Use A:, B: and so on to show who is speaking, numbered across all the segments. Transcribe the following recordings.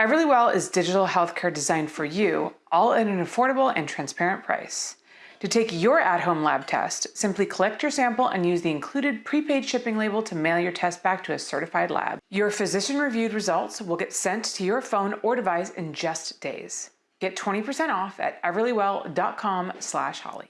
A: Everlywell is digital healthcare designed for you, all at an affordable and transparent price. To take your at-home lab test, simply collect your sample and use the included prepaid shipping label to mail your test back to a certified lab. Your physician-reviewed results will get sent to your phone or device in just days. Get 20% off at everlywell.com slash holly.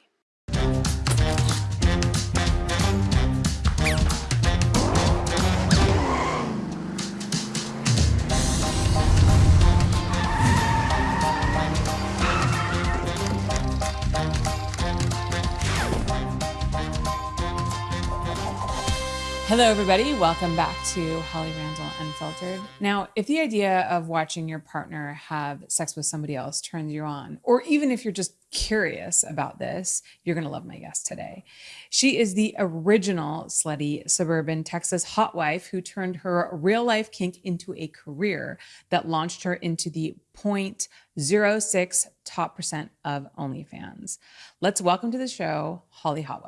A: Hello, everybody. Welcome back to Holly Randall Unfiltered. Now, if the idea of watching your partner have sex with somebody else turns you on, or even if you're just curious about this, you're going to love my guest today. She is the original slutty suburban Texas hot wife who turned her real life kink into a career that launched her into the 0.06 top percent of OnlyFans. Let's welcome to the show, Holly Hot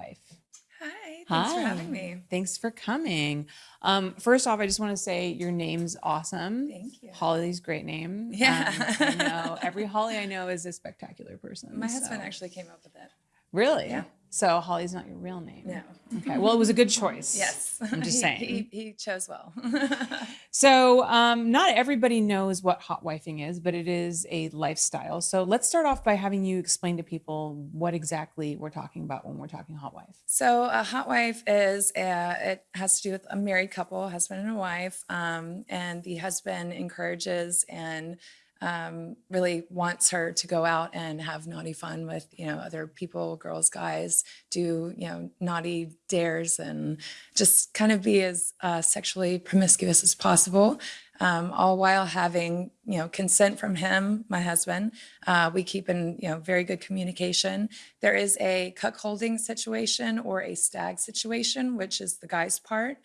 A: Wife.
B: Thanks Hi. for having me.
A: Thanks for coming. Um, first off, I just want to say your name's awesome.
B: Thank you.
A: Holly's great name.
B: Yeah.
A: Um, I know every Holly I know is a spectacular person.
B: My so. husband actually came up with it.
A: Really?
B: Yeah.
A: So Holly's not your real name.
B: No.
A: Okay. Well, it was a good choice.
B: Yes.
A: I'm just saying.
B: he, he, chose well.
A: so um, not everybody knows what hot wifing is, but it is a lifestyle. So let's start off by having you explain to people what exactly we're talking about when we're talking hot wife.
B: So a hot wife is a, it has to do with a married couple, husband and a wife, um, and the husband encourages and um, really wants her to go out and have naughty fun with, you know, other people, girls, guys, do, you know, naughty dares and just kind of be as uh, sexually promiscuous as possible. Um, all while having, you know, consent from him, my husband. Uh, we keep in, you know, very good communication. There is a cuckolding situation or a stag situation, which is the guy's part.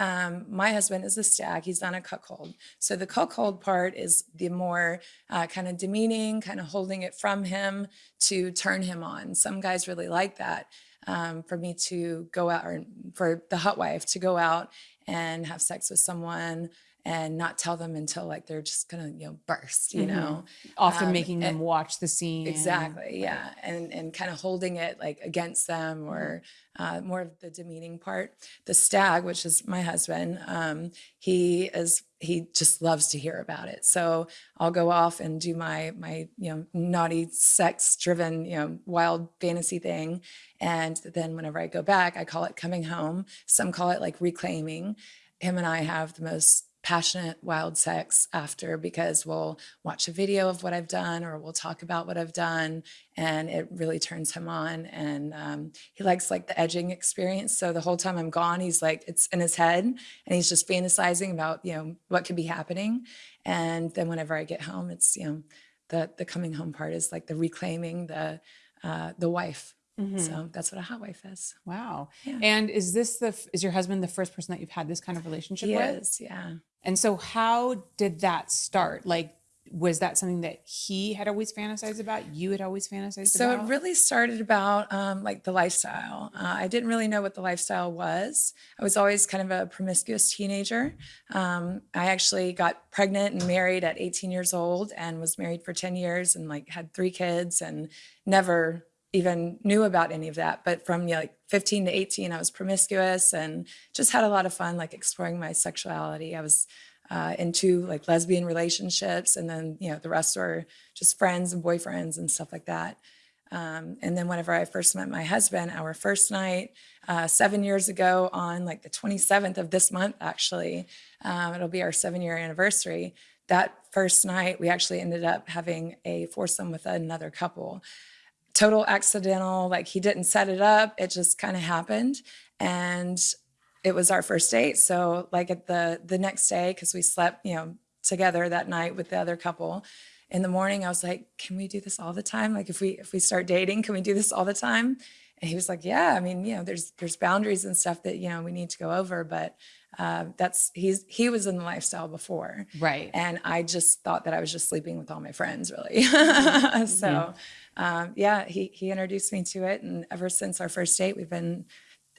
B: Um, my husband is a stag. He's on a cuckold. So the cuckold part is the more uh, kind of demeaning, kind of holding it from him to turn him on. Some guys really like that. Um, for me to go out or for the hot wife to go out and have sex with someone and not tell them until like they're just gonna you know burst you mm -hmm. know?
A: Often um, making them watch the scene
B: exactly yeah and and kind of holding it like against them mm-hmm. or uh, more of the demeaning part. The stag which is my husband um, he is he just loves to hear about it. So i'll go off and do my my you know naughty sex driven you know wild fantasy thing and then whenever i go back i call it coming home. Some call it like reclaiming. Him and i have the most passionate wild sex after because we'll watch a video of what I've done or we'll talk about what I've done and it really turns him on and um, he likes like the edging experience so the whole time I'm gone he's like it's in his head and he's just fantasizing about you know what could be happening and then whenever I get home it's you know the the coming home part is like the reclaiming the uh, the wife Mm -hmm. So that's what a hot wife is.
A: Wow. Yeah. And is this the, is your husband the first person that you've had this kind of relationship
B: he
A: with?
B: Is, yeah.
A: And so how did that start? Like, was that something that he had always fantasized about? You had always fantasized
B: so
A: about?
B: So it really started about um, like the lifestyle. Uh, I didn't really know what the lifestyle was. I was always kind of a promiscuous teenager. Um, I actually got pregnant and married at 18 years old and was married for 10 years and like had three kids and never even knew about any of that. But from you know, like 15 to 18, I was promiscuous and just had a lot of fun, like exploring my sexuality. I was uh, into like lesbian relationships and then, you know, the rest were just friends and boyfriends and stuff like that. Um, and then whenever I first met my husband, our first night, uh, seven years ago on like the 27th of this month, actually, um, it'll be our seven year anniversary. That first night, we actually ended up having a foursome with another couple total accidental, like he didn't set it up. It just kind of happened. And it was our first date. So like at the, the next day, cause we slept, you know, together that night with the other couple in the morning, I was like, can we do this all the time? Like if we, if we start dating, can we do this all the time? And he was like, yeah, I mean, you know, there's, there's boundaries and stuff that, you know, we need to go over, but uh, that's, he's, he was in the lifestyle before.
A: Right.
B: And I just thought that I was just sleeping with all my friends really. Mm-hmm. so, um, yeah, he, he introduced me to it. And ever since our first date, we've been,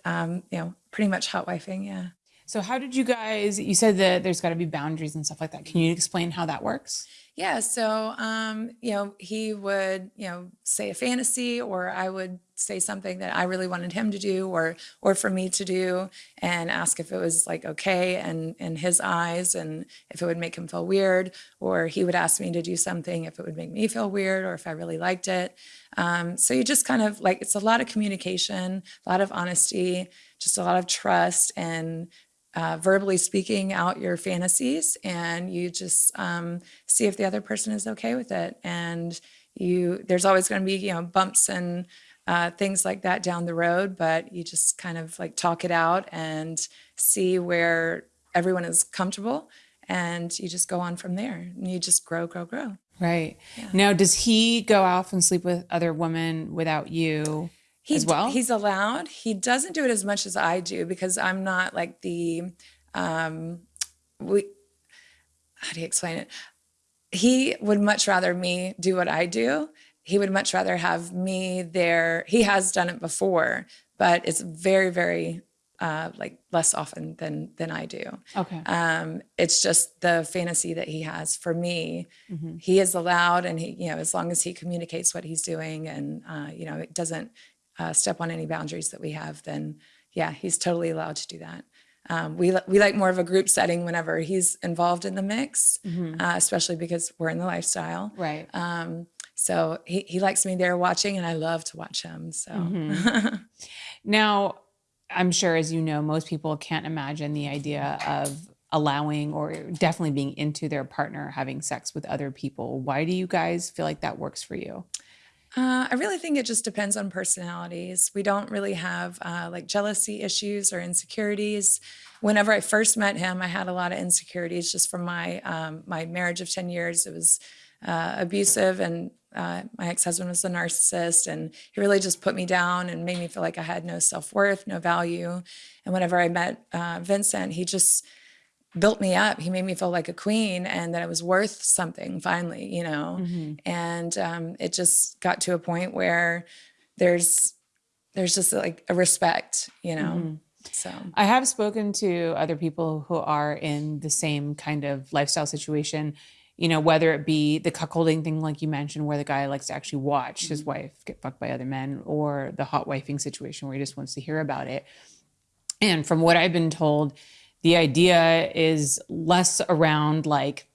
B: um, you know, pretty much hot wifing. Yeah.
A: So how did you guys? You said that there's got to be boundaries and stuff like that. Can you explain how that works?
B: Yeah, so um, you know, he would, you know, say a fantasy or I would say something that I really wanted him to do or or for me to do and ask if it was like okay and in his eyes and if it would make him feel weird or he would ask me to do something if it would make me feel weird or if I really liked it. Um, so you just kind of like it's a lot of communication, a lot of honesty, just a lot of trust and uh, verbally speaking out your fantasies and you just um, see if the other person is okay with it and you there's always going to be you know bumps and uh, things like that down the road but you just kind of like talk it out and see where everyone is comfortable and you just go on from there and you just grow grow grow
A: right yeah. now does he go off and sleep with other women without you
B: he,
A: as well?
B: He's allowed. He doesn't do it as much as I do because I'm not like the um we how do you explain it? He would much rather me do what I do. He would much rather have me there. He has done it before, but it's very, very uh, like less often than than I do.
A: Okay.
B: Um, it's just the fantasy that he has for me. Mm-hmm. He is allowed, and he, you know, as long as he communicates what he's doing, and uh, you know, it doesn't uh, step on any boundaries that we have, then yeah, he's totally allowed to do that. Um, we we like more of a group setting whenever he's involved in the mix, mm-hmm. uh, especially because we're in the lifestyle.
A: Right.
B: Um, so he, he likes me there watching, and I love to watch him. So
A: mm-hmm. now, I'm sure, as you know, most people can't imagine the idea of allowing or definitely being into their partner having sex with other people. Why do you guys feel like that works for you?
B: Uh, I really think it just depends on personalities. We don't really have uh, like jealousy issues or insecurities. Whenever I first met him, I had a lot of insecurities just from my um, my marriage of ten years. It was uh, abusive, and uh, my ex husband was a narcissist, and he really just put me down and made me feel like I had no self worth, no value. And whenever I met uh, Vincent, he just built me up. He made me feel like a queen and that I was worth something finally, you know. Mm-hmm. And um, it just got to a point where there's there's just like a respect, you know. Mm-hmm. So
A: I have spoken to other people who are in the same kind of lifestyle situation. You know, whether it be the cuckolding thing, like you mentioned, where the guy likes to actually watch mm-hmm. his wife get fucked by other men, or the hot wifing situation where he just wants to hear about it. And from what I've been told, the idea is less around like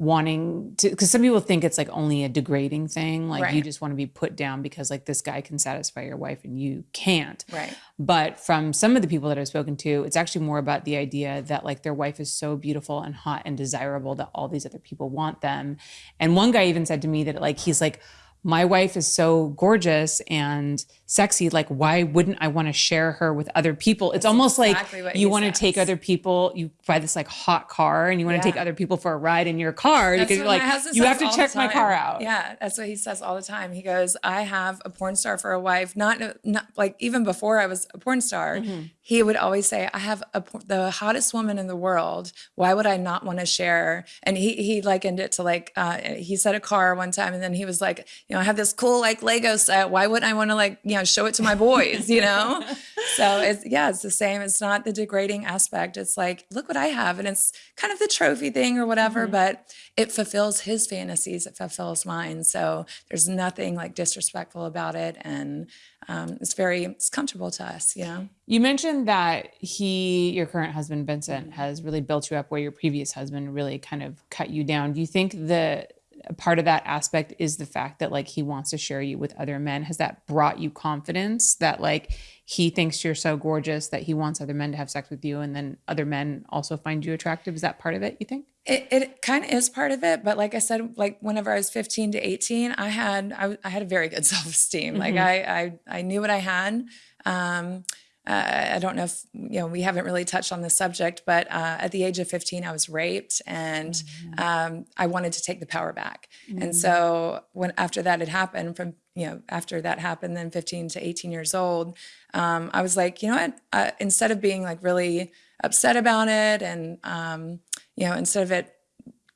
A: wanting to because some people think it's like only a degrading thing like right. you just want to be put down because like this guy can satisfy your wife and you can't.
B: Right.
A: But from some of the people that i've spoken to it's actually more about the idea that like their wife is so beautiful and hot and desirable that all these other people want them. And one guy even said to me that like he's like my wife is so gorgeous and sexy like why wouldn't i want to share her with other people? It's That's almost exactly like you want to take other people you buy this like hot car and you want to yeah. take other people for a ride in your car
B: that's
A: because you're like you have to check my car out.
B: Yeah that's what he says all the time. He goes i have a porn star for a wife not, not like even before i was a porn star mm-hmm. he would always say i have a, the hottest woman in the world. Why would i not want to share? And he he likened it to like uh, he said a car one time and then he was like you know, I have this cool like Lego set. Why wouldn't I want to like, you know, show it to my boys, you know? so it's, yeah, it's the same. It's not the degrading aspect. It's like, look what I have. And it's kind of the trophy thing or whatever, mm-hmm. but it fulfills his fantasies. It fulfills mine. So there's nothing like disrespectful about it. And um, it's very, it's comfortable to us, you know?
A: You mentioned that he, your current husband, Vincent, has really built you up where your previous husband really kind of cut you down. Do you think that part of that aspect is the fact that like he wants to share you with other men. Has that brought you confidence that like he thinks you're so gorgeous that he wants other men to have sex with you and then other men also find you attractive? Is that part of it you think?
B: It, it kind of is part of it but like i said like whenever i was 15 to 18 i had i, I had a very good self-esteem. Mm-hmm. like I, I i knew what i had. Um uh, I don't know if you know we haven't really touched on the subject, but uh, at the age of 15, I was raped, and mm-hmm. um, I wanted to take the power back. Mm-hmm. And so when after that had happened, from you know after that happened, then 15 to 18 years old, um, I was like, you know what? Uh, instead of being like really upset about it, and um, you know, instead of it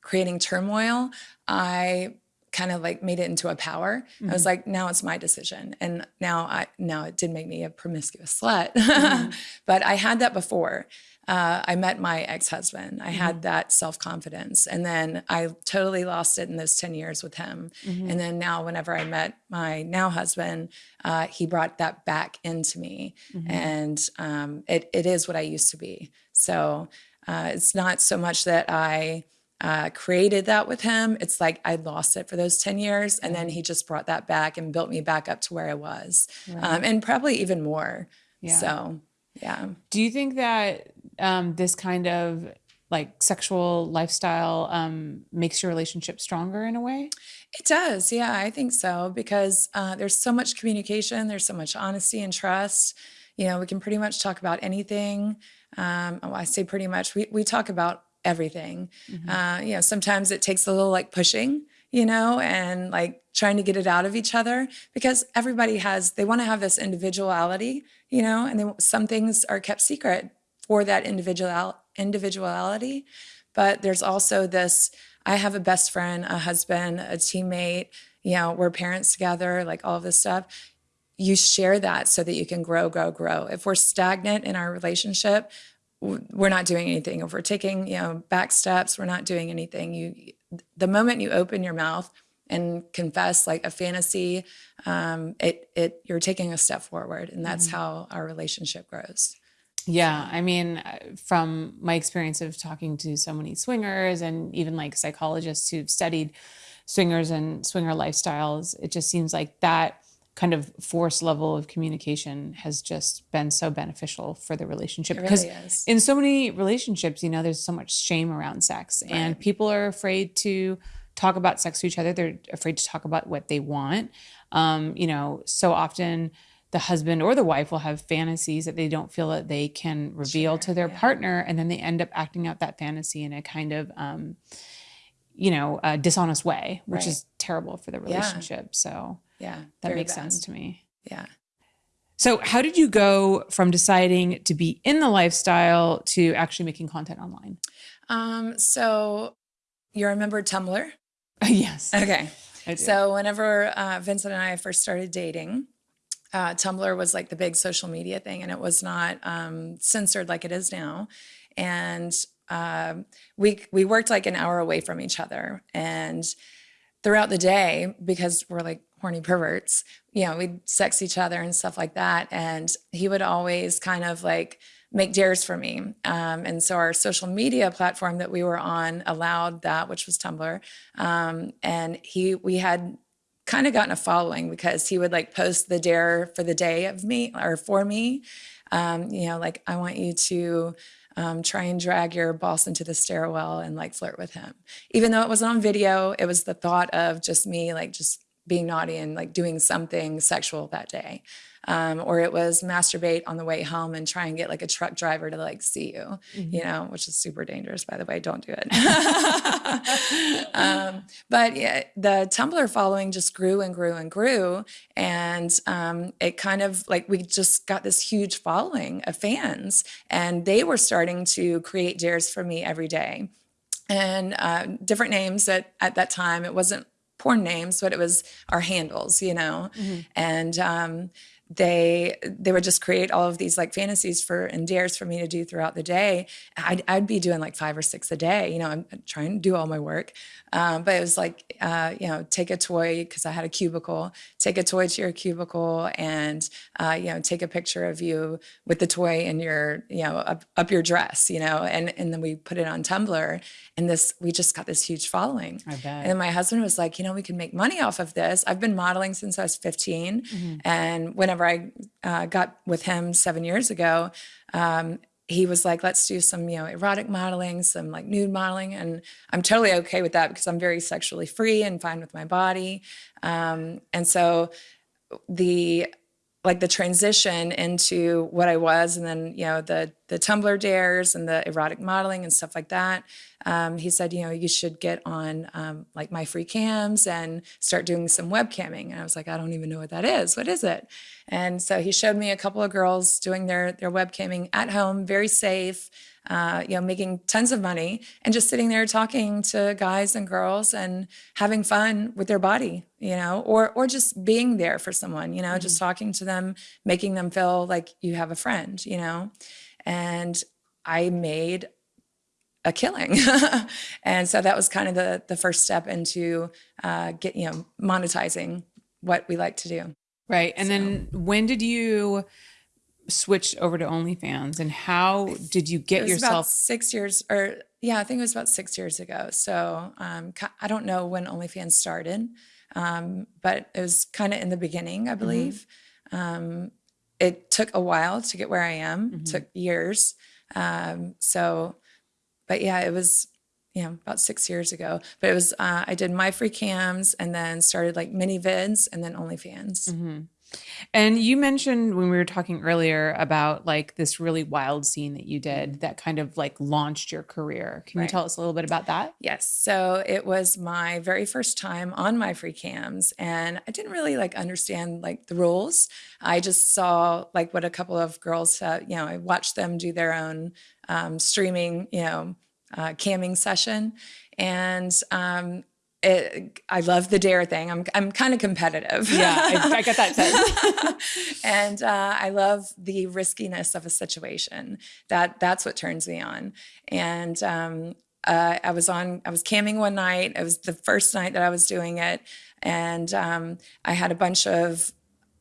B: creating turmoil, I kind of like made it into a power. I was like, now it's my decision. And now I now it did make me a promiscuous slut. but I had that before. Uh, I met my ex-husband. I had that self-confidence. And then I totally lost it in those 10 years with him. And then now whenever I met my now husband, uh, he brought that back into me. And um, it, it is what I used to be. So uh, it's not so much that I uh, created that with him. It's like I lost it for those 10 years. And then he just brought that back and built me back up to where I was. Um, and probably even more.
A: Yeah.
B: So, yeah.
A: Do you think that um, this kind of like sexual lifestyle um, makes your relationship stronger in a way?
B: It does. Yeah, I think so because uh, there's so much communication, there's so much honesty and trust. You know, we can pretty much talk about anything. Um, oh, I say pretty much, we, we talk about everything. Uh, you know, sometimes it takes a little like pushing, you know, and like trying to get it out of each other because everybody has, they want to have this individuality, you know, and then some things are kept secret for that individual individuality. But there's also this, I have a best friend, a husband, a teammate, you know, we're parents together, like all of this stuff you share that so that you can grow, grow, grow. If we're stagnant in our relationship, we're not doing anything. If we're taking, you know, back steps, we're not doing anything. You, the moment you open your mouth and confess like a fantasy, um, it, it, you're taking a step forward, and that's how our relationship grows.
A: Yeah, I mean, uh, from my experience of talking to so many swingers and even like psychologists who've studied swingers and swinger lifestyles, it just seems like that kind of force level of communication has just been so beneficial for the relationship because
B: really
A: in so many relationships, you know, there's so much shame around sex and people are afraid to talk about sex to each other. They're afraid to talk about what they want. Um, you know, so often the husband or the wife will have fantasies that they don't feel that they can reveal to their partner, and then they end up acting out that fantasy in a kind of, um, you know, a dishonest way, which
B: Right.
A: is terrible for the relationship. So
B: Yeah,
A: that makes
B: bad.
A: sense to me.
B: Yeah.
A: So, how did you go from deciding to be in the lifestyle to actually making content online?
B: Um, so you remember Tumblr?
A: yes.
B: Okay. So whenever uh, Vincent and I first started dating, uh, Tumblr was like the big social media thing, and it was not um, censored like it is now. And um, we we worked like an hour away from each other, and throughout the day, because we're like horny perverts, you know, we'd sex each other and stuff like that. And he would always kind of like make dares for me. Um, and so our social media platform that we were on allowed that, which was Tumblr. Um, and he, we had kind of gotten a following because he would like post the dare for the day of me or for me. Um, you know, like I want you to um, try and drag your boss into the stairwell and like flirt with him. Even though it wasn't on video, it was the thought of just me like just being naughty and like doing something sexual that day. Um, or it was masturbate on the way home and try and get like a truck driver to like see you, you know, which is super dangerous, by the way. Don't do it. um, but yeah, the Tumblr following just grew and grew and grew. And um, it kind of like we just got this huge following of fans, and they were starting to create dares for me every day and uh, different names at, at that time. It wasn't porn names, but it was our handles, you know. And um, they they would just create all of these like fantasies for and dares for me to do throughout the day. I'd, I'd be doing like five or six a day. You know, I'm trying to do all my work, um, but it was like uh, you know, take a toy because I had a cubicle. Take a toy to your cubicle and uh, you know, take a picture of you with the toy in your you know up, up your dress. You know, and and then we put it on Tumblr, and this we just got this huge following.
A: I bet.
B: And then my husband was like, you know, we can make money off of this. I've been modeling since I was 15. And whenever I uh, got with him seven years ago, um, he was like, let's do some, you know, erotic modeling, some like nude modeling. And I'm totally okay with that because I'm very sexually free and fine with my body. Um, and so the like the transition into what I was, and then you know the the Tumblr dares and the erotic modeling and stuff like that. um, he said, you know, you should get on um, like my free cams and start doing some webcamming. And I was like, I don't even know what that is. What is it? And so he showed me a couple of girls doing their their webcamming at home, very safe uh, you know, making tons of money and just sitting there talking to guys and girls and having fun with their body, you know, or or just being there for someone, you know, mm-hmm. just talking to them, making them feel like you have a friend, you know. And I made a killing. and so that was kind of the the first step into uh, get, you know, monetizing what we like to do.
A: Right. And so. then when did you switch over to OnlyFans, and how did you get yourself?
B: six years, or yeah, I think it was about six years ago. So um, I don't know when OnlyFans started, um, but it was kind of in the beginning, I mm-hmm. believe. Mm-hmm. Um, it took a while to get where I am. Mm-hmm. took years. Um, so, but yeah, it was you know about six years ago. But it was uh, I did my free cams and then started like mini vids and then OnlyFans. Mm-hmm.
A: And you mentioned when we were talking earlier about like this really wild scene that you did that kind of like launched your career. Can right. you tell us a little bit about that?
B: Yes. So it was my very first time on my free cams and I didn't really like understand like the rules. I just saw like what a couple of girls, uh, you know, I watched them do their own um, streaming, you know, uh, camming session. And um, it, I love the dare thing. I'm I'm kind of competitive.
A: Yeah, I, I get that sense.
B: and uh, I love the riskiness of a situation. That that's what turns me on. And um, uh, I was on. I was camming one night. It was the first night that I was doing it, and um, I had a bunch of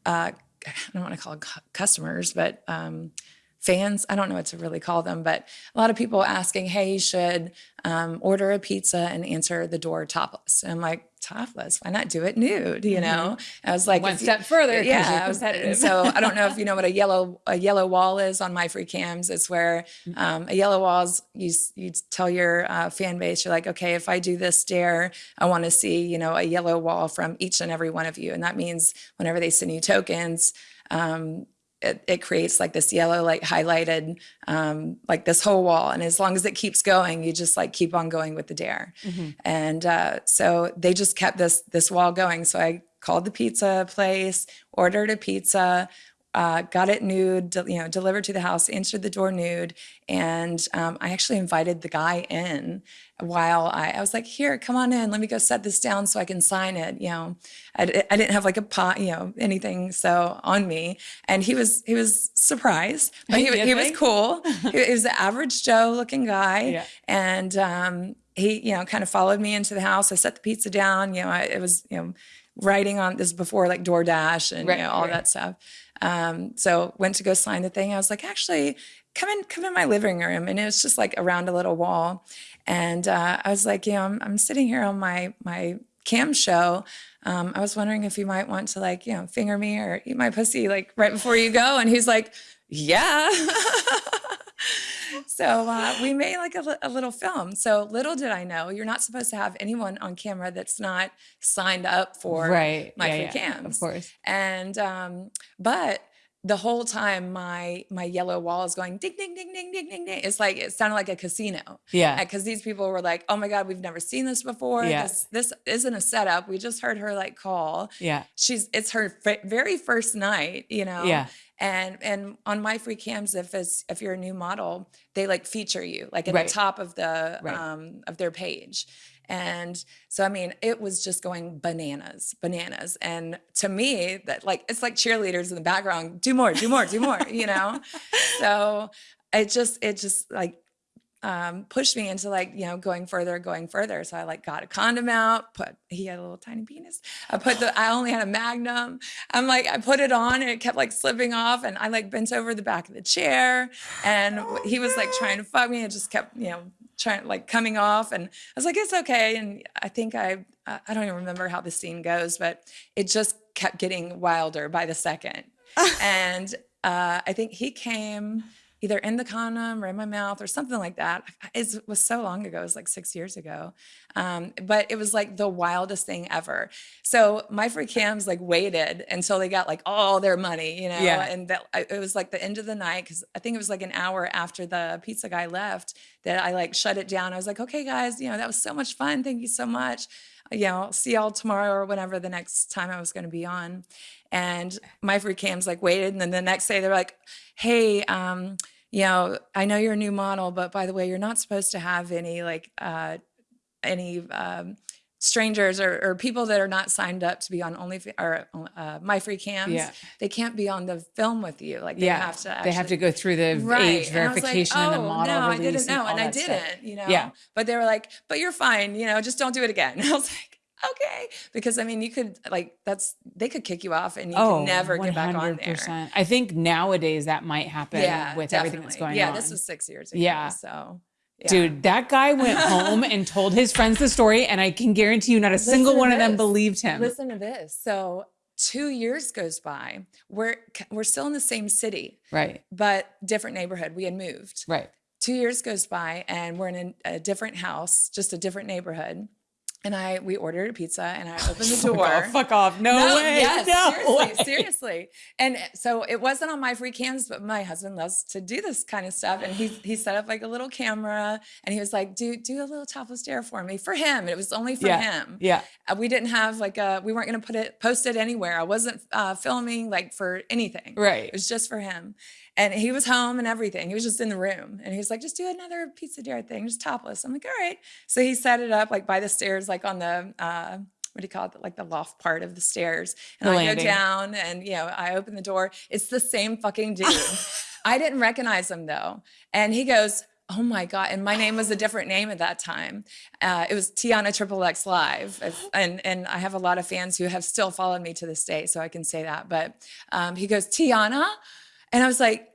B: uh, I don't want to call it customers, but um, fans. I don't know what to really call them, but a lot of people asking, "Hey, you should um, order a pizza and answer the door topless." And I'm like, "Topless? Why not do it nude?" You know? Mm-hmm.
A: I was like, one step further.
B: Yeah. so I don't know if you know what a yellow a yellow wall is on my free cams. It's where mm-hmm. um, a yellow wall is you you tell your uh, fan base, you're like, okay, if I do this dare, I want to see you know a yellow wall from each and every one of you, and that means whenever they send you tokens. Um, it, it, creates like this yellow like highlighted um, like this whole wall. And as long as it keeps going you just like keep on going with the dare. Mm-hmm. and uh, so they just kept this this wall going. So i called the pizza place ordered a pizza uh, got it nude, you know, delivered to the house, answered the door nude, and um, I actually invited the guy in while I, I was like, "Here, come on in. Let me go set this down so I can sign it." You know, I, I didn't have like a pot, you know, anything so on me, and he was he was surprised, but he, he was cool. he, he was an average Joe looking guy, yeah. and um, he you know kind of followed me into the house. I set the pizza down. You know, I, it was you know writing on this before like DoorDash and right, you know, all right. that stuff. Um, so went to go sign the thing. I was like, actually, come in, come in my living room. And it was just like around a little wall. And uh, I was like, you know, I'm, I'm sitting here on my my cam show. Um, I was wondering if you might want to like, you know, finger me or eat my pussy like right before you go. And he's like, yeah. so uh, we made like a, a, little film. So little did I know, you're not supposed to have anyone on camera that's not signed up for
A: right.
B: my
A: yeah,
B: free yeah, cams.
A: Of course.
B: And um, but the whole time my my yellow wall is going ding ding ding ding ding ding ding. It's like it sounded like a casino.
A: Yeah.
B: Because these people were like, oh my God, we've never seen this before.
A: Yeah.
B: This this isn't a setup. We just heard her like call.
A: Yeah.
B: She's it's her f- very first night, you know.
A: Yeah
B: and and on my free cams if it's if you're a new model they like feature you like at
A: right.
B: the top of the
A: right.
B: um of their page and so i mean it was just going bananas bananas and to me that like it's like cheerleaders in the background do more do more do more you know so it just it just like um, pushed me into like you know going further going further. So i like got a condom out put he had a little tiny penis. I put the i only had a magnum. I'm like i put it on and it kept like slipping off and i like bent over the back of the chair and oh, he was like trying to fuck me. And just kept you know trying like coming off and i was like it's okay. And i think i i don't even remember how the scene goes but it just kept getting wilder by the second. And uh, i think he came either in the condom or in my mouth or something like that. It was so long ago. It was like six years ago. Um, but it was like the wildest thing ever. So my free cams like waited until they got like all their money, you know,
A: Yeah.
B: and that it was like the end of the night because I think it was like an hour after the pizza guy left that I like shut it down. I was like, okay, guys, you know, that was so much fun. Thank you so much. You know, see y'all tomorrow or whenever the next time I was going to be on. And my free cams like waited. And then the next day they're like, hey, um, you know, I know you're a new model, but by the way, you're not supposed to have any like, uh, any, um, strangers or, or people that are not signed up to be on only or uh, my free cams
A: Yeah.
B: they can't be on the film with you like they
A: yeah.
B: have to
A: they have to go through the age
B: And I like,
A: verification and the
B: "Oh,
A: model
B: no, I didn't know,
A: all
B: and I didn't, you know.
A: Yeah.
B: But they were like, "But you're fine, you know. Just don't do it again." I was like, "Okay," because I mean, you could like that's they could kick you off and you
A: Oh,
B: can never get back on there.
A: I think nowadays that might happen
B: Yeah,
A: with everything that's
B: definitely.
A: going
B: yeah,
A: on.
B: Yeah this was six years ago.
A: Yeah.
B: so yeah.
A: Dude, that guy went home and told his friends the story, and I can guarantee you not a single
B: Listen to
A: one of them believed him.
B: Listen to this. So two years goes by. We're we're still in the same city,
A: Right,
B: but different neighborhood. We had moved.
A: right.
B: two years goes by and we're in a, a different house, just a different neighborhood. And I we ordered a pizza and I opened the
A: Fuck
B: door.
A: off, fuck off. No, way.
B: Yes,
A: no
B: seriously,
A: way.
B: seriously. And so it wasn't on my free cams, but my husband loves to do this kind of stuff. And he he set up like a little camera and he was like, do do a little topless dare for me. For him. It was only for
A: Yeah,
B: him.
A: Yeah.
B: Uh, we didn't have like a we weren't gonna put it post it anywhere. I wasn't uh, filming like for anything.
A: Right.
B: It was just for him. And he was home and everything. He was just in the room. And he was like, just do another pizza dare thing, just topless. I'm like, all right. So he set it up like by the stairs, like on the uh what do you call it? Like the loft part of the stairs. And
A: The
B: I
A: landing.
B: go down and you know, I open the door. It's the same fucking dude. I didn't recognize him though. And he goes, Oh my God. And my name was a different name at that time. Uh, it was Tiana Triple X Live. If- And, and I have a lot of fans who have still followed me to this day, so I can say that. But um, he goes, Tiana? And I was like,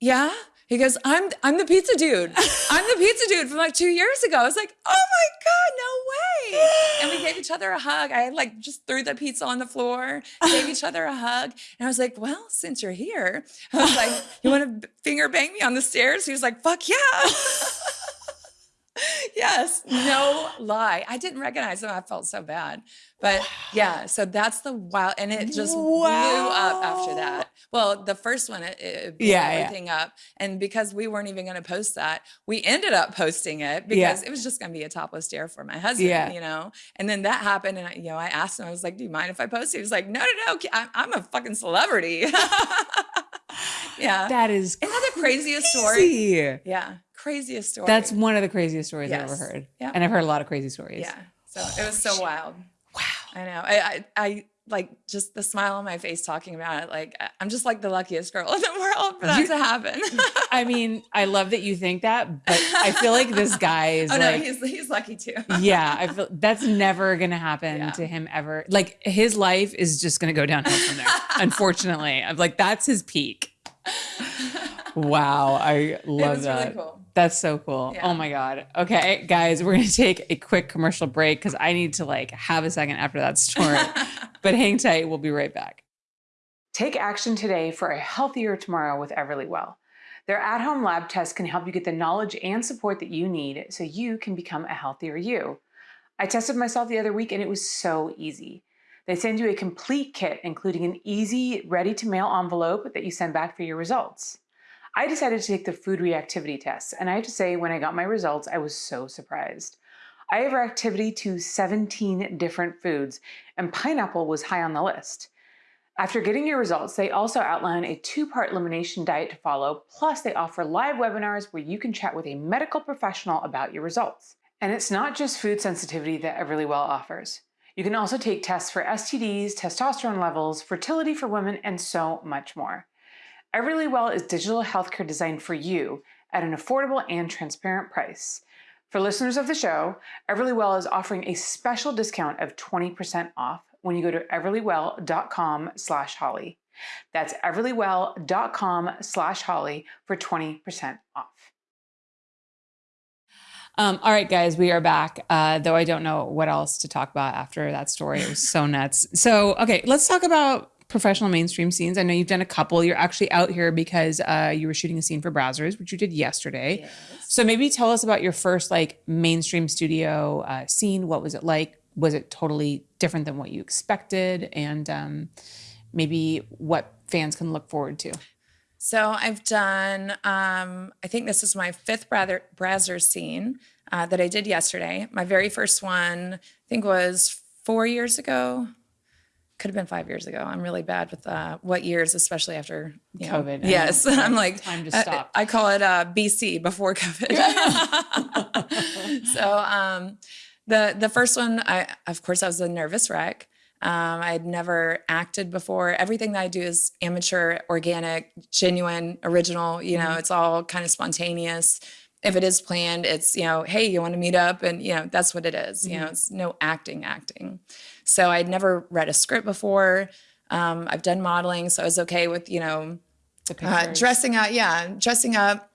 B: yeah. He goes, I'm I'm the pizza dude. I'm the pizza dude from like two years ago. I was like, oh my God, no way. And we gave each other a hug. I like just threw the pizza on the floor, gave each other a hug. And I was like, well, since you're here, I was like, you want to finger bang me on the stairs? He was like, fuck yeah. yes, no lie. I didn't recognize him. I felt so bad. But yeah, so that's the wild, and it just blew up after that. Well, the first one, it, it blew
A: Yeah, yeah.
B: everything up. And because we weren't even going to post that, we ended up posting it because
A: Yeah.
B: it was just going to be a topless dare for my husband,
A: Yeah.
B: you know? And then that happened. And, I, you know, I asked him, I was like, do you mind if I post it? He was like, no, no, no. I'm, I'm a fucking celebrity. yeah.
A: That is
B: Isn't that the craziest story? Yeah. Craziest story.
A: That's one of the craziest stories I've ever heard.
B: Yeah.
A: And I've heard a lot of crazy stories.
B: Yeah. So it was so wild.
A: Wow.
B: I know. I, I, I like just the smile on my face talking about it. Like I'm just like the luckiest girl in the world for that
A: You-
B: to happen.
A: I mean, I love that you think that, but I feel like this guy is
B: oh no,
A: like,
B: he's he's lucky too.
A: yeah, I feel that's never gonna happen
B: Yeah.
A: to him ever. Like his life is just gonna go downhill from there. unfortunately, I'm like that's his peak. Wow, I love
B: was really
A: that.
B: cool.
A: That's so cool.
B: Oh yeah.
A: Oh my god. Okay, guys, we're gonna take a quick commercial break because I need to like have a second after that story. but hang tight. We'll be right back. Take action today for a healthier tomorrow with Everlywell. Their at home lab tests can help you get the knowledge and support that you need so you can become a healthier you. I tested myself the other week and it was so easy. They send you a complete kit, including an easy, ready to mail envelope that you send back for your results. I decided to take the food reactivity test, and I have to say, when I got my results, I was so surprised. I have reactivity to 17 different foods, and pineapple was high on the list. After getting your results, they also outline a two part elimination diet to follow, plus, they offer live webinars where you can chat with a medical professional about your results. And it's not just food sensitivity that Everlywell offers. You can also take tests for STDs, testosterone levels, fertility for women, and so much more. Everlywell is digital healthcare designed for you at an affordable and transparent price. For listeners of the show, Everlywell is offering a special discount of 20% off when you go to everlywell.com slash holly. That's everlywell.com slash holly for 20% off. Um, all right, guys, we are back. Uh, though I don't know what else to talk about after that story. It was so nuts. So, okay, let's talk about professional mainstream scenes. I know you've done a couple. You're actually out here because uh, you were shooting a scene for Brazzers, which you did yesterday. Yes. So maybe tell us about your first like mainstream studio uh, scene. What was it like? Was it totally different than what you expected? And um, maybe what fans can look forward to.
B: So I've done, um, I think this is my fifth Brazzer, scene uh, that I did yesterday. My very first one, I think was four years ago. Could have been five years ago. I'm really bad with uh, what years, especially after
A: you know, COVID.
B: Yes, I'm like
A: time to stop.
B: I, I call it uh, BC before COVID. so um, the the first one, I of course I was a nervous wreck. Um, I'd never acted before. Everything that I do is amateur, organic, genuine, original. You know, mm-hmm. it's all kind of spontaneous if it is planned, it's, you know, hey, you want to meet up? And, you know, that's what it is. Mm-hmm. You know, mm-hmm. it's no acting, acting. So I'd never read a script before. Um, I've done modeling, so I was okay with, you know, uh, dressing up. Yeah, dressing up,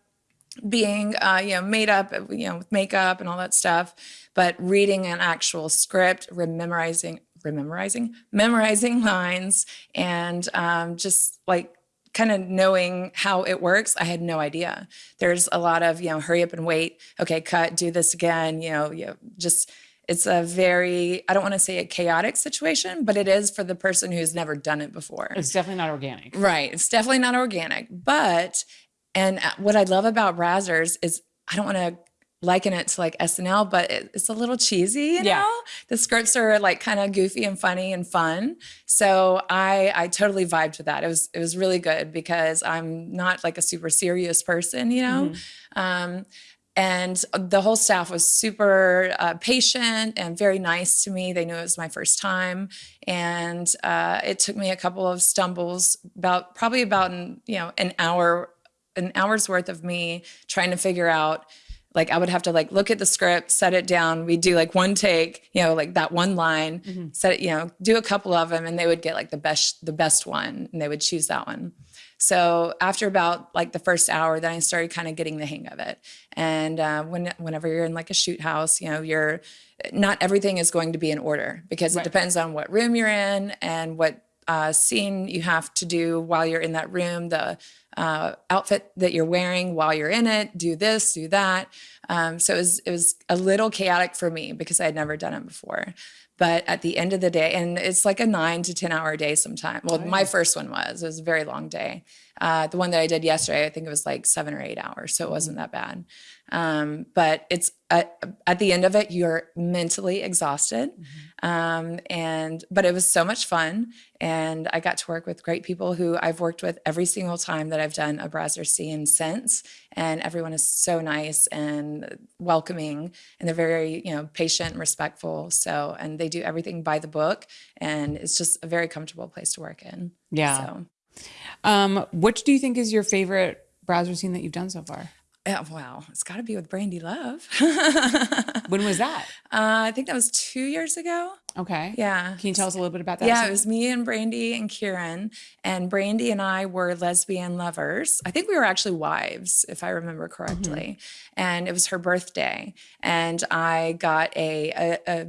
B: being, uh, you know, made up, you know, with makeup and all that stuff. But reading an actual script, memorizing, memorizing, memorizing lines, and um, just like kind of knowing how it works, I had no idea. There's a lot of, you know, hurry up and wait. Okay, cut, do this again. You know, you know, just it's a very I don't want to say a chaotic situation, but it is for the person who's never done it before.
A: It's definitely not organic.
B: Right. It's definitely not organic. But and uh, what I love about Brazzers is I don't want to liken it to like SNL, but it, it's a little cheesy, you yeah. know? The scripts are like kind of goofy and funny and fun. So I I totally vibed with that. It was it was really good because I'm not like a super serious person, you know? Mm-hmm. Um, and the whole staff was super uh, patient and very nice to me. They knew it was my first time, and uh, it took me a couple of stumbles, about probably about an, you know an hour, an hour's worth of me trying to figure out like I would have to like look at the script, set it down. We'd do like one take, you know, like that one line, mm-hmm. set it, you know, do a couple of them, and they would get like the best, the best one, and they would choose that one. So after about like the first hour, then I started kind of getting the hang of it. And uh, when whenever you're in like a shoot house, you know, you're not everything is going to be in order because right. it depends on what room you're in and what uh, scene you have to do while you're in that room, the uh, outfit that you're wearing while you're in it, do this, do that. Um, so it was, it was a little chaotic for me because I had never done it before. But at the end of the day, and it's like a nine to 10 hour day sometimes. Well, oh, yeah. my first one was, it was a very long day. Uh, the one that I did yesterday, I think it was like seven or eight hours. So it wasn't that bad. Um, but it's at, at, the end of it, you're mentally exhausted. Mm-hmm. Um, and, but it was so much fun. And I got to work with great people who I've worked with every single time that I've done a Brazzer scene since. And everyone is so nice and welcoming and they're very, you know, patient and respectful. So, and they do everything by the book and it's just a very comfortable place to work in.
A: Yeah. So. Um, which do you think is your favorite Brazzer scene that you've done so far?
B: Yeah, wow, it's got to be with Brandi Love.
A: when was that?
B: Uh, I think that was two years ago.
A: Okay.
B: Yeah.
A: Can you tell us a little bit about that?
B: Yeah, it was me and Brandi and Keiran, and Brandi and I were lesbian lovers. I think we were actually wives, if I remember correctly. Mm-hmm. And it was her birthday, and I got a, a, a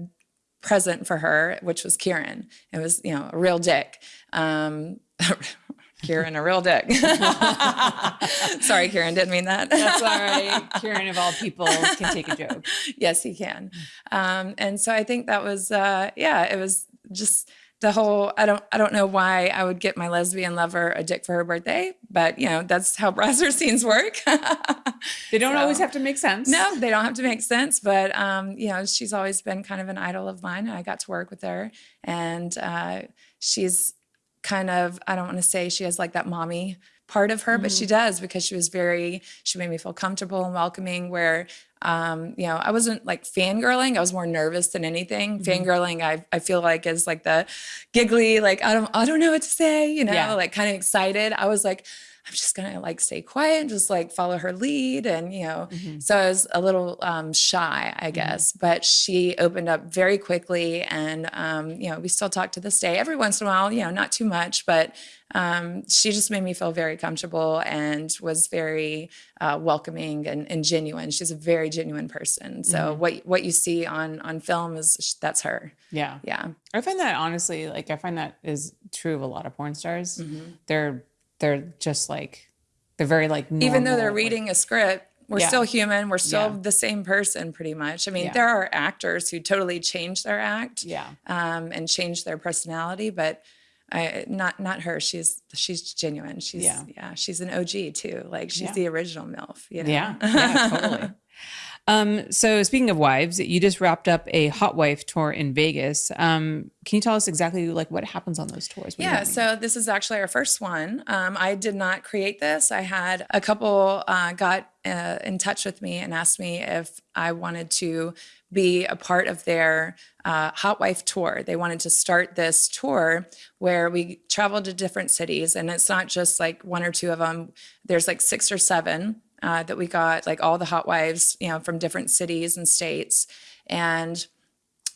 B: present for her, which was Keiran. It was, you know, a real dick. Um, Keiran, a real dick. Sorry, Keiran, didn't mean that.
A: That's all right. Keiran, of all people, can take a joke.
B: Yes, he can. Um, and so I think that was, uh, yeah, it was just the whole. I don't, I don't know why I would get my lesbian lover a dick for her birthday, but you know that's how Brazzer scenes work.
A: they don't so, always have to make sense.
B: No, they don't have to make sense. But um, you know, she's always been kind of an idol of mine. I got to work with her, and uh, she's kind of, I don't want to say she has like that mommy part of her, mm-hmm. but she mm-hmm. does because she was very, she made me feel comfortable and welcoming where, um, you know, I wasn't like fangirling. I was more nervous than anything. Mm-hmm. Fangirling, I, I feel like is like the giggly, like, I don't, I don't know what to say, you know, yeah. like kind of excited. I was like, I'm just gonna like stay quiet and just like follow her lead. And, you know,
A: Mhm.
B: so I was a little um, shy, I guess, but she opened up very quickly. And, um, you know, we still talk to this day every once in a while, you know, not too much, but um, she just made me feel very comfortable and was very uh, welcoming and, and genuine. She's a very genuine person. So what what you see on on film is that's her.
A: Yeah.
B: Yeah.
A: I find that honestly, like I find that is true of a lot of porn stars.
B: Mm-hmm.
A: They're they're just like they're very like
B: even though they're
A: normal, like-
B: reading a script we're
A: Yeah.
B: still human we're still
A: Yeah.
B: the same person pretty much i mean
A: Yeah.
B: there are actors who totally change their act
A: yeah.
B: um, and change their personality but I, not not her she's she's genuine she's
A: Yeah.
B: yeah, she's an og too like she's the original milf you know?
A: Yeah, yeah, totally. Um, so speaking of wives, you just wrapped up a hot wife tour in Vegas. Um, can you tell us exactly like what happens on those tours? What
B: Yeah, so this is actually our first one. Um, I did not create this. I had a couple uh, got uh, in touch with me and asked me if I wanted to be a part of their uh, Hot Wife tour. They wanted to start this tour where we traveled to different cities, and it's not just like one or two of them. There's like six or seven uh, that we got, like all the hot wives, you know, from different cities and states, and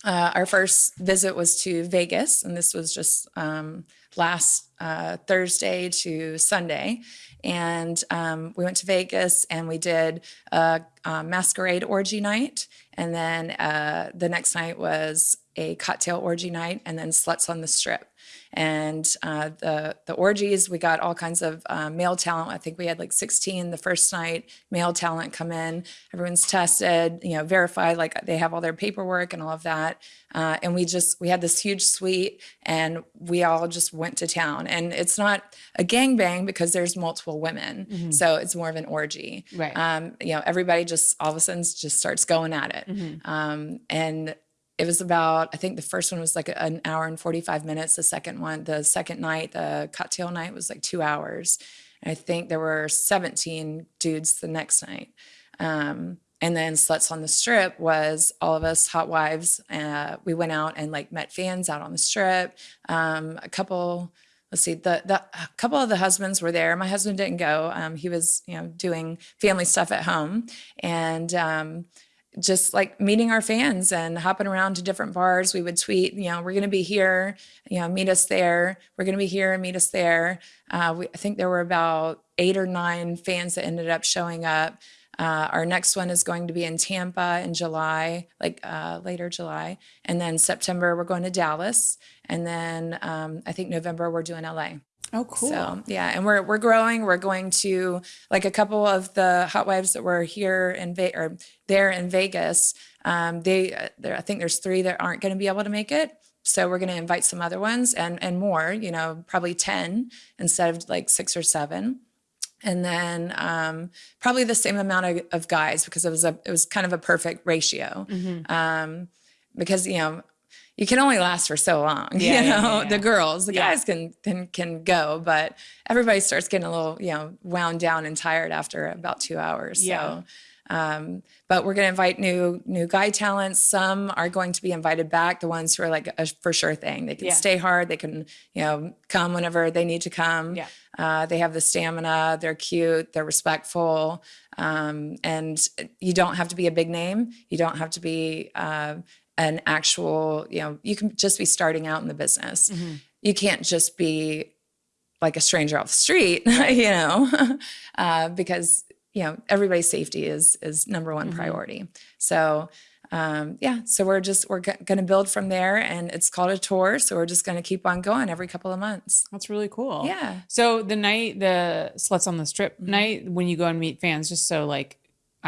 B: uh, our first visit was to Vegas, and this was just um, last uh, Thursday to Sunday. And um, we went to Vegas and we did a, a masquerade orgy night. And then uh, the next night was a cocktail orgy night, and then sluts on the strip. And uh, the the orgies, we got all kinds of uh, male talent. I think we had like 16 the first night. Male talent come in. Everyone's tested, you know, verified. Like they have all their paperwork and all of that. Uh, and we just we had this huge suite, and we all just went to town. And it's not a gangbang because there's multiple women, so it's more of an orgy.
A: Right.
B: Um, you know, everybody just all of a sudden just starts going at it. Um, and it was about i think the first one was like an hour and 45 minutes the second one the second night the cocktail night was like two hours. And i think there were 17 dudes the next night. Um, and then sluts on the strip was all of us hot wives. Uh, we went out and like met fans out on the strip. Um, a couple let's see the, the a couple of the husbands were there. My husband didn't go. Um, he was you know doing family stuff at home. And um, just like meeting our fans and hopping around to different bars. We would tweet, you know, we're going to be here, you know, meet us there. We're going to be here and meet us there. Uh, we, I think there were about eight or nine fans that ended up showing up. Uh, our next one is going to be in Tampa in July, like uh, later July. And then September, we're going to Dallas. And then um, I think November, we're doing LA.
A: Oh, cool.
B: So yeah, and we're we're growing. We're going to like a couple of the hot wives that were here in Ve- or there in Vegas. Um, they uh, there, I think there's three that aren't going to be able to make it. So we're going to invite some other ones and and more. You know, probably ten instead of like six or seven. And then um, probably the same amount of, of guys because it was a it was kind of a perfect ratio. Um, because you know you can only last for so long.
A: Yeah,
B: you know,
A: yeah, yeah.
B: the girls, the guys can, can can go, but everybody starts getting a little, you know, wound down and tired after about two hours.
A: Yeah.
B: So um, but we're going to invite new new guy talents. Some are going to be invited back. The ones who are like a for sure thing. They can
A: Yeah.
B: stay hard. They can you know come whenever they need to come.
A: Yeah.
B: Uh, they have the stamina. They're cute. They're respectful. Um, and you don't have to be a big name. You don't have to be uh, an actual. You know, you can just be starting out in the business. You can't just be like a stranger off the street, you know, uh, because you know everybody's safety is is number one priority. So um, yeah, so we're just we're g- going to build from there, and it's called a tour. So we're just going to keep on going every couple of months.
A: That's really cool.
B: Yeah.
A: So the night, the sluts on the strip
B: Mm-hmm.
A: night, when you go and meet fans, just so like,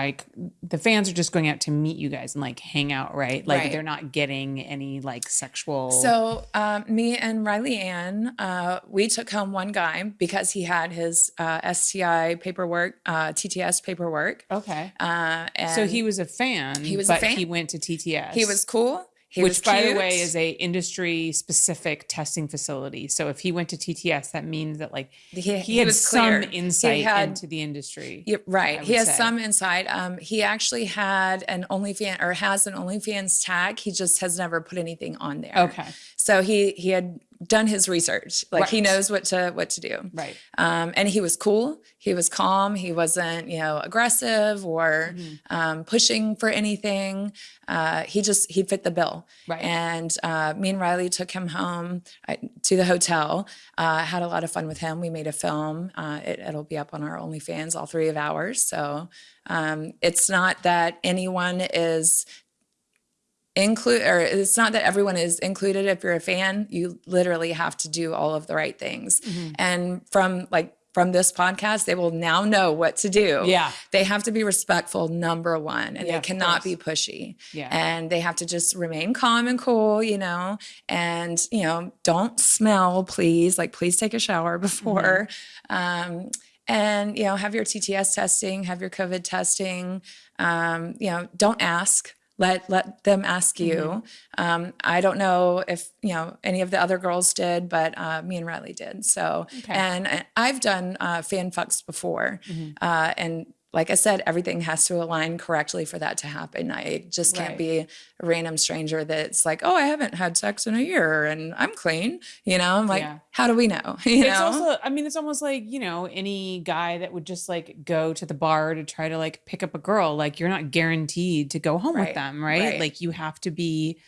A: like the fans are just going out to meet you guys and like hang out, right? Like
B: Right.
A: they're not getting any like sexual.
B: So um, me and Riley Ann, uh, we took home one guy because he had his uh, STI paperwork, uh, TTS paperwork.
A: okay.
B: Uh, and
A: So he was a fan.
B: He was a
A: but
B: fan.
A: He went to TTS.
B: he was cool. He
A: which, by the way, is a industry specific testing facility. So if he went to TTS, that means that like
B: He-
A: he,
B: he
A: had some insight
B: had-
A: into the industry.
B: Yeah, right. He has
A: say.
B: some insight. Um, he actually had an OnlyFans or has an OnlyFans tag. He just has never put anything on there.
A: Okay.
B: So he he had done his research. Like he knows what to what to do.
A: Right.
B: Um, and he was cool. He was calm. He wasn't, you know, aggressive or
A: Mm-hmm.
B: um, pushing for anything. Uh, he just he fit the bill.
A: Right.
B: And uh, me and Riley took him home uh, to the hotel. Uh, had a lot of fun with him. We made a film. Uh, it, it'll be up on our OnlyFans, all three of ours. So um, it's not that anyone is include or it's not that everyone is included. If you're a fan you literally have to do all of the right things.
A: Mm-hmm.
B: and from like from this podcast they will now know what to do.
A: Yeah.
B: they have to be respectful number one and
A: Yeah,
B: they cannot be pushy.
A: Yeah.
B: and they have to just remain calm and cool you know? And you know don't smell please. Like please take a shower before. Um, and you know have your tts testing have your covid testing. Um, you know don't ask let let them ask you. Um, i don't know if you know any of the other girls did but uh, me and riley did. So
A: Okay.
B: and i've done uh, fan fucks before. Uh, and like I said, everything has to align correctly for that to happen. I just can't
A: Right.
B: be a random stranger that's like, oh, I haven't had sex in a year and I'm clean. You know, I'm like,
A: Yeah.
B: how do we know? You
A: it's
B: know,
A: also i mean it's almost like you know any guy that would just like go to the bar to try to like pick up a girl like you're not guaranteed to go home with them right?
B: right.
A: like you have to be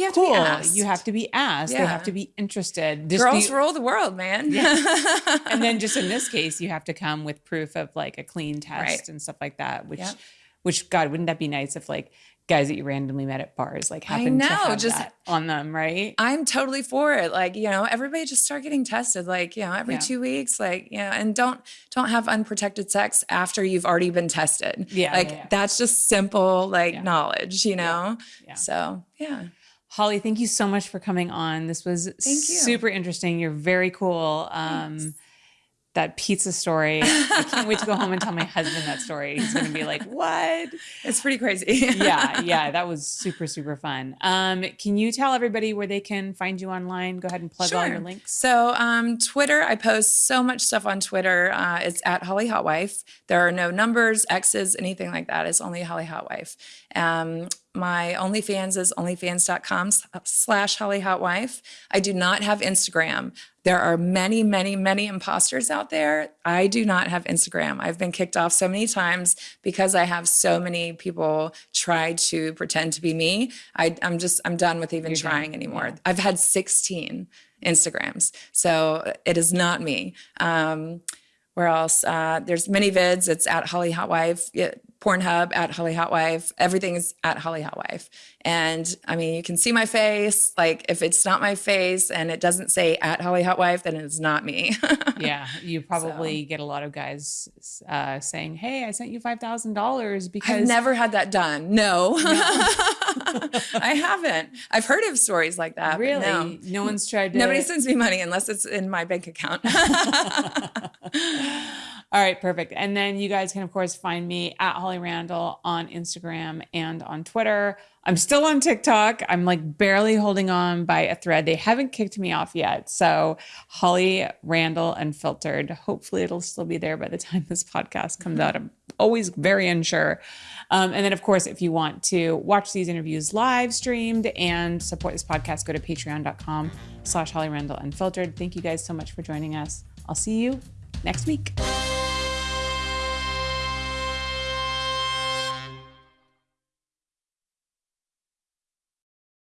B: you have to
A: cool
B: be asked.
A: you have to be asked they have to be interested Just
B: Girls
A: the-
B: rule the world, man.
A: and then just in this case you have to come with proof of like a clean test
B: Right.
A: and stuff like that which
B: Yep.
A: which god wouldn't that be nice if like guys that you randomly met at bars like happened to
B: know,
A: have
B: just-
A: that on them right
B: I'm totally for it. Like, you know, everybody just start getting tested like, you know, every
A: Yeah.
B: two weeks, like, you know, and don't don't have unprotected sex after you've already been tested.
A: Yeah,
B: Like
A: yeah, yeah.
B: that's just simple like
A: Yeah.
B: knowledge, you know?
A: yeah.
B: So yeah.
A: Holly, thank you so much for coming on. This was super interesting. You're very cool. Um, that pizza story. I can't wait to go home and tell my husband that story. He's going to be like, "What?"
B: It's pretty crazy.
A: yeah, yeah, that was super super fun. Um, can you tell everybody where they can find you online? Go ahead and plug all your links.
B: So, um, Twitter, I post so much stuff on Twitter. Uh, it's at Holly Hot Wife. There are no numbers, X's, anything like that. It's only Holly Hotwife. Um, my OnlyFans is onlyfans.com slash Holly Hotwife. I do not have Instagram. There are many, many, many imposters out there. I do not have Instagram. I've been kicked off so many times because I have so many people try to pretend to be me. I, I'm just, I'm done with even
A: You're done,
B: trying anymore.
A: yeah.
B: I've had 16 Instagrams. So it is not me. Um, where else? Uh, there's ManyVids. It's at Holly Hotwife. Yeah, Pornhub at Holly Hotwife. Everything is at Holly Hotwife. And I mean, you can see my face. Like if it's not my face and it doesn't say at Holly Hotwife, then it's not me.
A: Yeah, you probably get a lot of guys uh, saying, "Hey, I sent you five thousand dollars because
B: I've never had that done. No, I haven't. I've heard of stories like that.
A: really
B: no.
A: no. one's tried to."
B: Nobody sends me money unless it's in my bank account.
A: All right, perfect. And then you guys can, of course, find me at Holly Randall on Instagram and on Twitter. I'm still on TikTok. I'm like barely holding on by a thread. They haven't kicked me off yet. So, Holly Randall Unfiltered. Hopefully, it'll still be there by the time this podcast comes out. I'm always very unsure. Um, and then, of course, if you want to watch these interviews live streamed and support this podcast, go to patreon.com slash Holly Randall Unfiltered. Thank you guys so much for joining us. I'll see you next week.